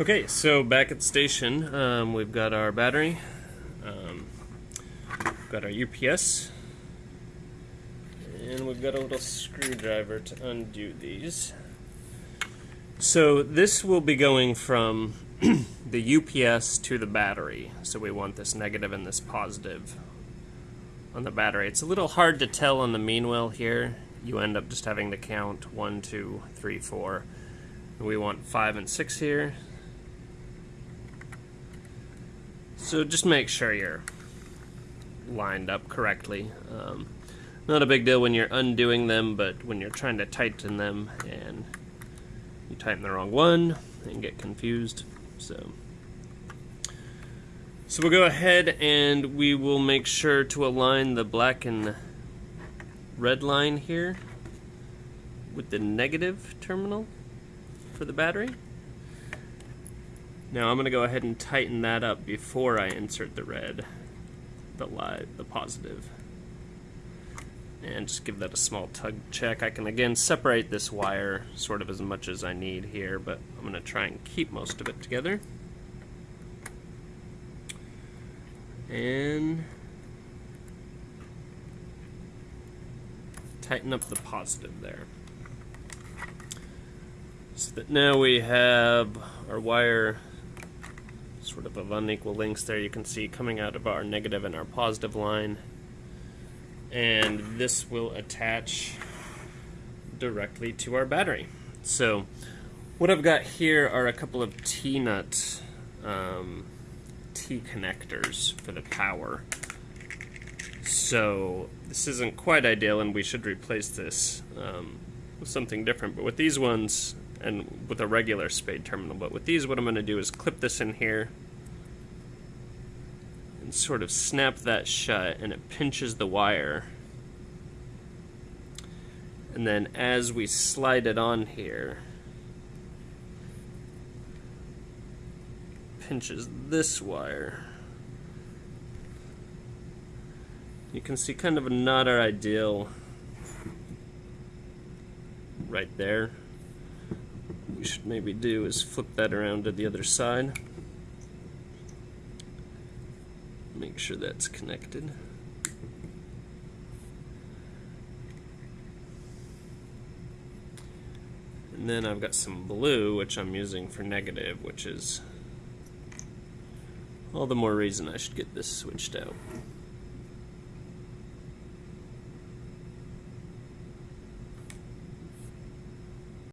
Okay, so back at the station, um, we've got our battery, um, got our UPS, and we've got a little screwdriver to undo these. So this will be going from the UPS to the battery. So we want this negative and this positive on the battery. It's a little hard to tell on the Mean Well here. You end up just having to count one, two, three, four. We want five and six here. So just make sure you're lined up correctly. Um, not a big deal when you're undoing them, but when you're trying to tighten them and you tighten the wrong one and get confused. So, so we'll go ahead and we will make sure to align the black and red line here with the negative terminal for the battery. Now I'm going to go ahead and tighten that up before I insert the red, the light, the positive. And just give that a small tug check. I can again separate this wire sort of as much as I need here, but I'm going to try and keep most of it together. And tighten up the positive there. So that now we have our wire sort of of unequal lengths there. You can see coming out of our negative and our positive line. And this will attach directly to our battery. So what I've got here are a couple of T-nut um, T connectors for the power. So this isn't quite ideal and we should replace this um, with something different. But with these ones and with a regular spade terminal. But with these, what I'm going to do is clip this in here and sort of snap that shut, and it pinches the wire. And then as we slide it on here, pinches this wire. You can see kind of not our ideal right there What we should maybe do is flip that around to the other side. Make sure that's connected. And then I've got some blue, which I'm using for negative, which is all the more reason I should get this switched out.